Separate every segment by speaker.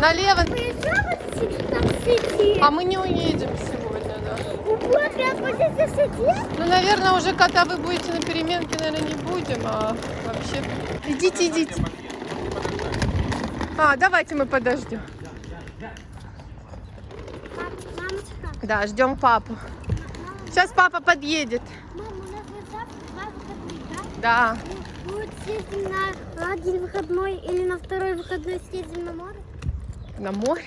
Speaker 1: Налево. А мы не уедем сегодня, да. Ну, наверное, уже когда вы будете на переменке, наверное, не будем, а вообще... Идите, идите. А, давайте мы подождем. Да, ждем папу. Сейчас папа подъедет.
Speaker 2: да? Вот съездим на один выходной или на второй выходной съездим на море?
Speaker 1: На море.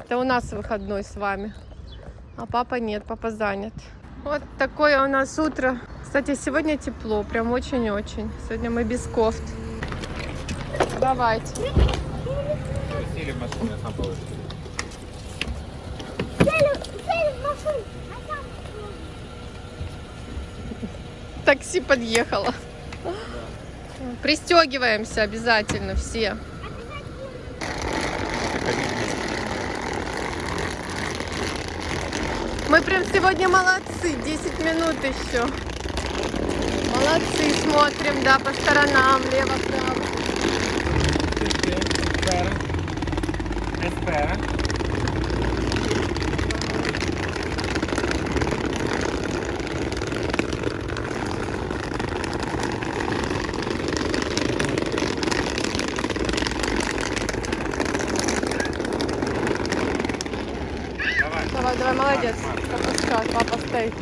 Speaker 1: Это у нас выходной с вами. А папа нет, папа занят. Вот такое у нас утро. Кстати, сегодня тепло, прям очень-очень. Сегодня мы без кофт. Давайте.
Speaker 3: Сели в машину, я сам положу.
Speaker 2: Сели, сели в машину. Там
Speaker 1: Такси подъехало. Пристегиваемся обязательно все. Мы прям сегодня молодцы, 10 минут еще. Молодцы, смотрим, да, по сторонам, лево-право.
Speaker 3: Espera. Espera. Давай.
Speaker 1: Давай, давай, молодец. Пропускай, папа стоит.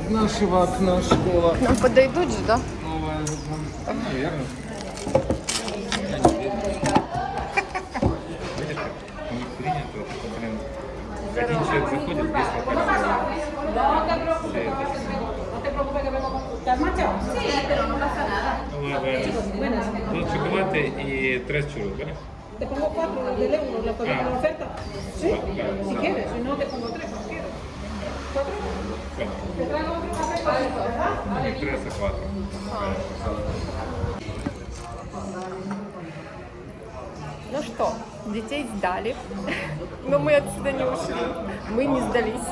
Speaker 3: Из нашего окна школа.
Speaker 1: Нам подойдут же, да?
Speaker 3: Новая. Наверное. Один человек заходит без фотографии. Все это.
Speaker 4: ¿Te has marchado? Sí, pero no pasa nada.
Speaker 3: Ну, chocolates y tres churros, ¿vale?
Speaker 4: Te pongo cuatro del euro, ¿la podemos
Speaker 3: Ah.
Speaker 4: la oferta? Sí, si quieres, si no te pongo tres, no quieres. ¿Cuatro?
Speaker 3: Bueno,
Speaker 4: ¿Te traigo otro
Speaker 1: Ну что, детей сдали, но мы отсюда не ушли, мы не сдались.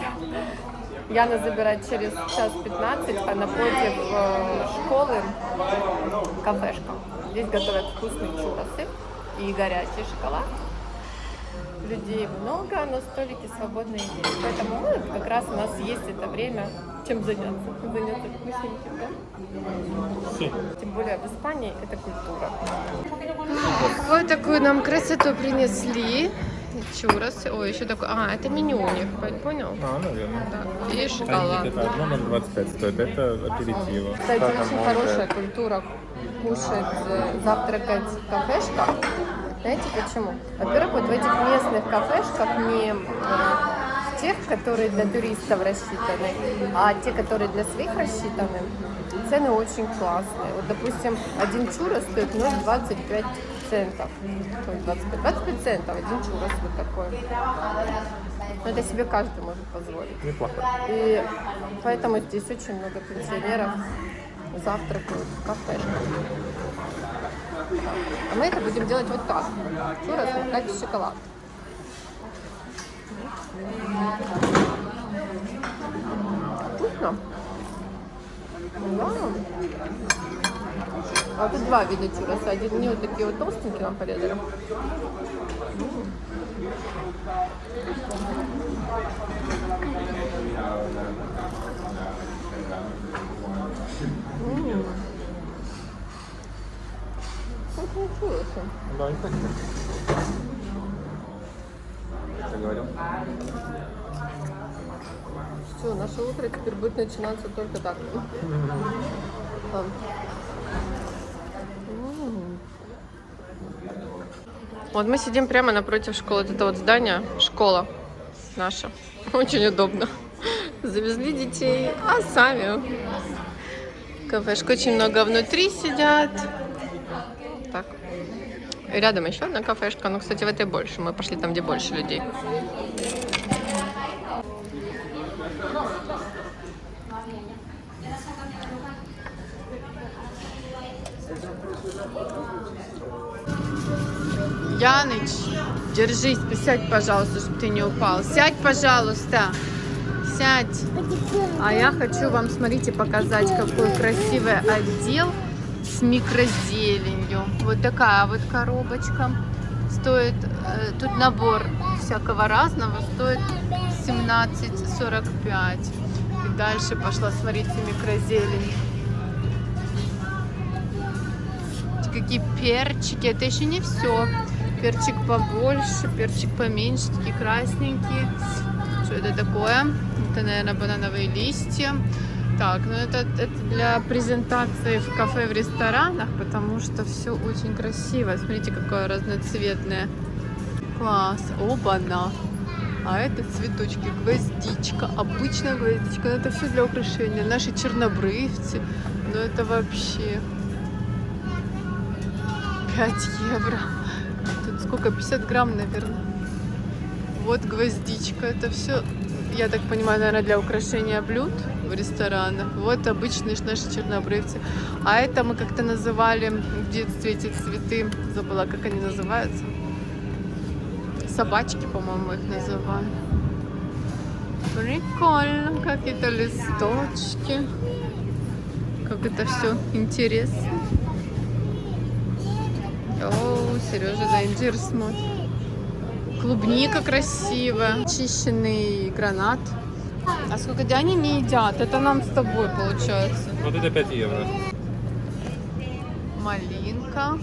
Speaker 1: Яна забирает через час 15, а напротив э, школы кафешка. Здесь готовят вкусные чуросы и горячий шоколад. Людей много, но столики свободные есть. Поэтому ну, как раз у нас есть это время, чем заняться. Заняться вкусненьким, да? Тем более в Испании это культура. Вот такую нам красоту принесли. Чурос. Ой, еще такой. А, это меню у них, понял?
Speaker 3: А, наверное.
Speaker 1: Да. И шоколад.
Speaker 3: это 1,025 стоит, это аперитиво.
Speaker 1: Кстати, очень хорошая культура кушать, э, завтракать в кафешках. Знаете почему? Во-первых, вот в этих местных кафешках не э, тех, которые для туристов рассчитаны, а те, которые для своих рассчитаны, цены очень классные. Вот, допустим, один чурос стоит 0,25 центов. Ой, 25, 25 центов один чурос вот такой. Но это себе каждый может позволить.
Speaker 3: Неплохо.
Speaker 1: И поэтому здесь очень много пенсионеров завтракают в кафешках. А мы это будем делать вот так. Чурос макать в шоколад. Вкусно. Да. А тут два вида чуроса. Один мне вот такие вот толстенькие нам порезали. Чуросы.
Speaker 3: Да, не хотите. Что говорил?
Speaker 1: Все, наше утро теперь будет начинаться только так. Вот мы сидим прямо напротив школы. Вот это вот здание, школа наша. Очень удобно. Завезли детей, а сами. Кафешка очень много внутри сидят. Рядом еще одна кафешка. Но, кстати, в этой больше. Мы пошли там, где больше людей. Яныч, держись, сядь, пожалуйста, чтобы ты не упал. Сядь, пожалуйста. Сядь. А я хочу вам, смотрите, показать, какой красивый отдел микрозеленью. Вот такая вот коробочка. Стоит, э, тут набор всякого разного, стоит 17,45. И дальше пошла, смотрите, микрозелень. Какие перчики, это еще не все. Перчик побольше, перчик поменьше, такие красненькие. Что это такое? Это, наверное, банановые листья. Так, ну это, это для презентации в кафе, в ресторанах, потому что все очень красиво. Смотрите, какое разноцветное. Класс. Оба-на. А это цветочки, гвоздичка, обычная гвоздичка. Но это все для украшения. Наши чернобрывцы. Ну это вообще 5 евро. Тут сколько? 50 грамм, наверное. Вот гвоздичка. Это все, я так понимаю, наверное, для украшения блюд в ресторанах. Вот обычные наши чернобрывцы. А это мы как-то называли в детстве эти цветы. Забыла, как они называются. Собачки, по-моему, их называли. Прикольно. Какие-то листочки. Как это все интересно. О, Сережа за инжир смотрит. Клубника красивая. Чищенный гранат. А сколько где они не едят? Это нам с тобой получается.
Speaker 3: Вот это 5 евро.
Speaker 1: Малинка.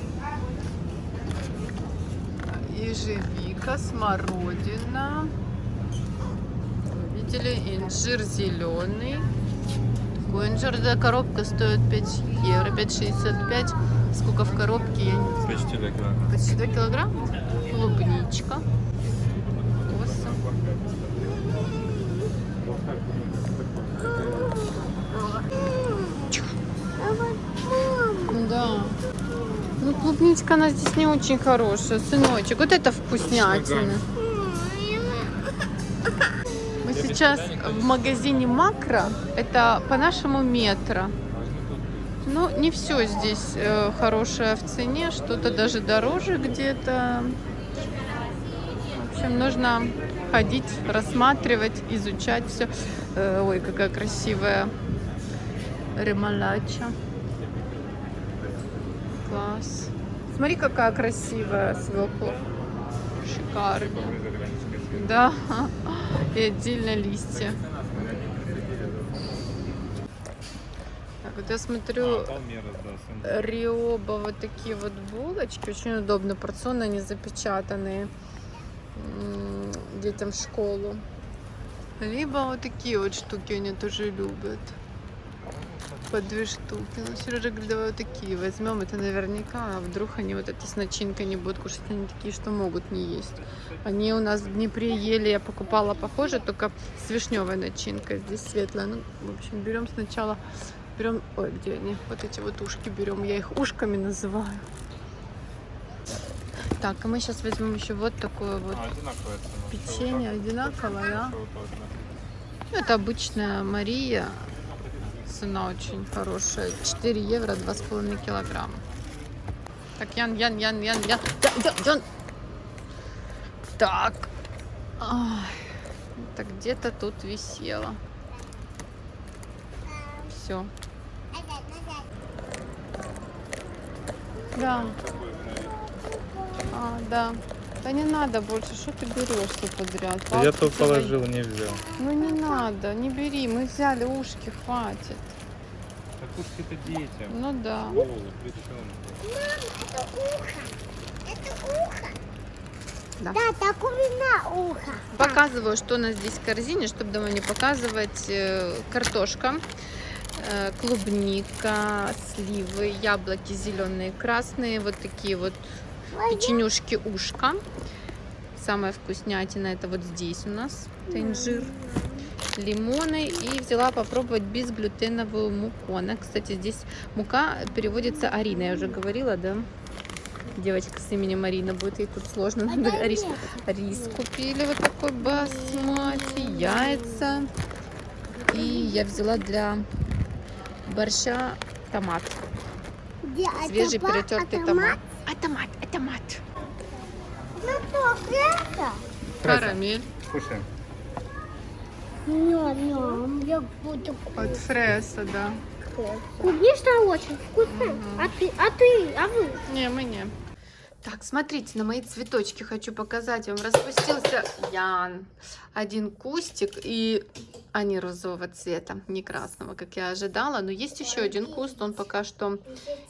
Speaker 1: Ежевика, смородина. Видели? Инжир зеленый. Инжир, эта коробка стоит 5 евро, 5,65. Сколько в коробке, я не знаю.
Speaker 3: Почти 2 килограмма.
Speaker 1: Почти 2 килограмма. Клубничка. Клубничка, она здесь не очень хорошая. Сыночек, вот это вкуснятина. Мы сейчас в магазине Макро. Это по-нашему метро. Ну, не все здесь э, хорошее в цене, что-то даже дороже где-то. В общем, нужно ходить, рассматривать, изучать все. ой, какая красивая ремалача. Класс. Смотри, какая красивая свекла. Шикарно. Да. И отдельно листья. Так, вот я смотрю,
Speaker 3: А.
Speaker 1: Риоба вот такие вот булочки. Очень удобно, порционно они запечатанные детям в школу. Либо вот такие вот штуки они тоже любят. По две штуки. Ну, Сережа говорит, давай вот такие возьмем. Это наверняка, а вдруг они вот это с начинкой не будут кушать. Они такие, что могут не есть. Они у нас в Днепре ели, я покупала похоже, только с вишневой начинкой. Здесь светлая. Ну, в общем, берем сначала Берем, ой, где они? Вот эти вот ушки берем. Я их ушками называю. Так, и мы сейчас возьмем еще вот такое вот
Speaker 3: А,
Speaker 1: печенье, одинаковое, да? Ну, Это обычная Мария. Цена очень хорошая. 4 евро, 2,5 килограмма. Так, Ян, Ян, Ян, Ян, Ян. Ян, Ян, Ян. Так. Ай, это где-то тут висело. Все. Да. А, да. Да не надо больше, что ты берешь все подряд?
Speaker 3: Да Я
Speaker 1: твои.
Speaker 3: положил, не взял.
Speaker 1: Ну не надо, не бери, мы взяли ушки, хватит.
Speaker 3: Так уж это детям.
Speaker 1: Ну да.
Speaker 3: Голову, причем.
Speaker 2: Это ухо. Это ухо.
Speaker 1: Да.
Speaker 2: Да, так у меня ухо.
Speaker 1: Показываю, что у нас здесь в корзине, чтобы дома не показывать. Э, Картошка,
Speaker 5: Э, Клубника, сливы, яблоки зеленые, красные, вот такие вот печенюшки ушка. Самая вкуснятина это вот здесь у нас, это инжир. Лимоны и взяла попробовать безглютеновую муку. Она, кстати, здесь мука переводится Арина, я уже говорила, да? Девочка с именем Марина будет, ей тут сложно. Надо рис, рис купили вот такой басмати, яйца. И я взяла для борща томат.
Speaker 2: Где
Speaker 5: Свежий
Speaker 2: атома-
Speaker 5: перетертый томат. А томат, а томат.
Speaker 2: Ну что, это?
Speaker 5: Карамель.
Speaker 3: Кушаем.
Speaker 2: Ням-ням, я буду
Speaker 5: От фреса, да.
Speaker 2: Клубничная очень вкусная. А ты, а ты, а вы?
Speaker 5: Не, мы не. Так, смотрите, на мои цветочки хочу показать вам. Распустился Ян. Один кустик, и они розового цвета, не красного, как я ожидала. Но есть еще один куст, он пока что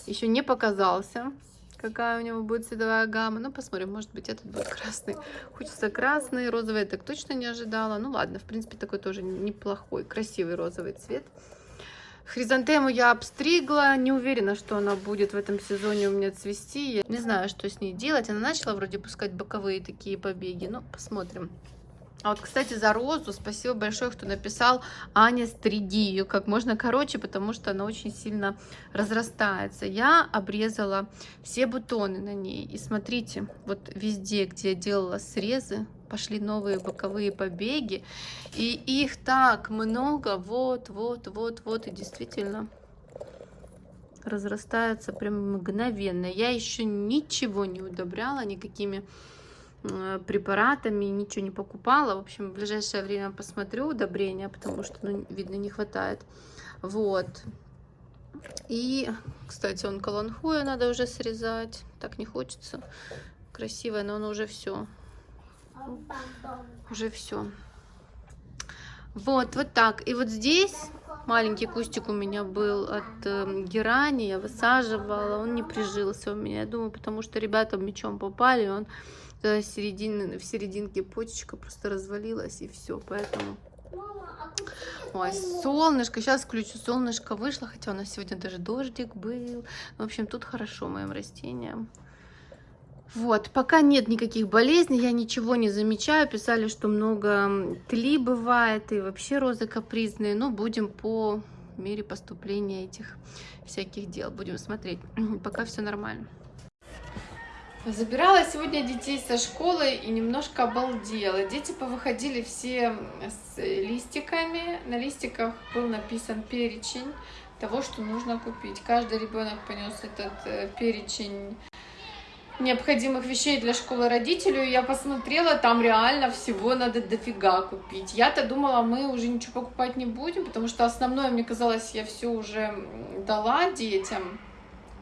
Speaker 5: еще не показался. Какая у него будет цветовая гамма. Ну, посмотрим, может быть, этот будет красный. Хочется красный, розовый я так точно не ожидала. Ну, ладно, в принципе, такой тоже неплохой, красивый розовый цвет. Хризантему я обстригла, не уверена, что она будет в этом сезоне у меня цвести. Я не знаю, что с ней делать. Она начала вроде пускать боковые такие побеги, ну, посмотрим. А вот, кстати, за розу спасибо большое, кто написал Аня, стриги ее как можно короче, потому что она очень сильно разрастается. Я обрезала все бутоны на ней. И смотрите, вот везде, где я делала срезы, пошли новые боковые побеги. И их так много, вот, вот, вот, вот. И действительно разрастается прям мгновенно. Я еще ничего не удобряла, никакими препаратами, ничего не покупала. В общем, в ближайшее время посмотрю удобрения, потому что, ну, видно, не хватает. Вот. И, кстати, он каланхуя надо уже срезать. Так не хочется. Красивое, но оно уже все. Уже все. Вот, вот так. И вот здесь маленький кустик у меня был от э, герани, я высаживала, он не прижился у меня. Я думаю, потому что ребята мечом попали, он э, середин, в серединке почечка просто развалилась и все, поэтому... Ой, солнышко, сейчас включу, солнышко вышло, хотя у нас сегодня даже дождик был. В общем, тут хорошо моим растениям. Вот, пока нет никаких болезней, я ничего не замечаю. Писали, что много тли бывает и вообще розы капризные. Но будем по мере поступления этих всяких дел. Будем смотреть. Пока все нормально. Забирала сегодня детей со школы и немножко обалдела. Дети повыходили все с листиками. На листиках был написан перечень того, что нужно купить. Каждый ребенок понес этот э, перечень необходимых вещей для школы родителю. Я посмотрела, там реально всего надо дофига купить. Я-то думала, мы уже ничего покупать не будем, потому что основное, мне казалось, я все уже дала детям.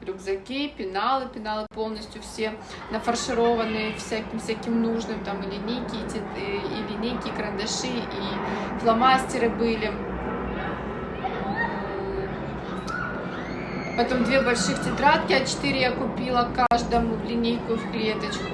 Speaker 5: Рюкзаки, пеналы, пеналы полностью все нафаршированные всяким всяким нужным, там и линейки, и, и линейки, и карандаши, и фломастеры были. Потом две больших тетрадки А4 я купила каждому в линейку в клеточку.